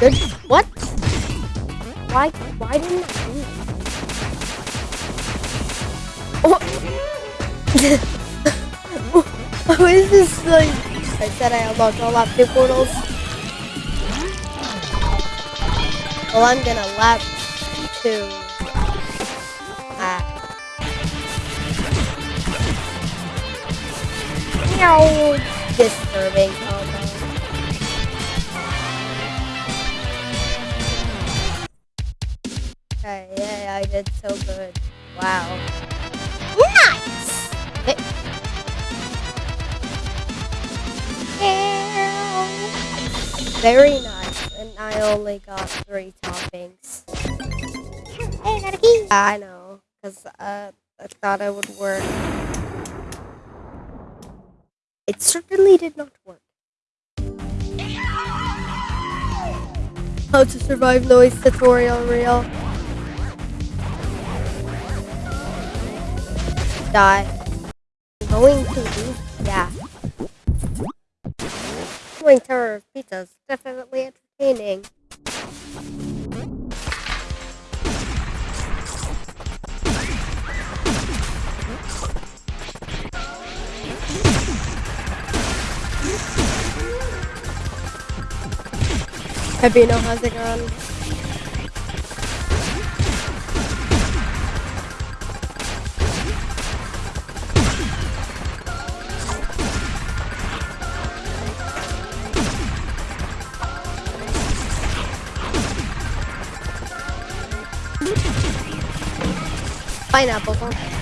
Good. What? Why? Why didn't I do? Oh. How is this like? I said I unlocked all lap two portals. Well, I'm gonna lap two. Ah. Meow. Disturbing Okay, yeah, I did so good. Wow. Nice! Very nice. And I only got three toppings. Hey, I know, because uh, I thought it would work. It certainly did not work. How to survive noise tutorial real. Die. Going to lose? Yeah. Going Tower Pizza is definitely entertaining. Habino, how's it going? Pineapple?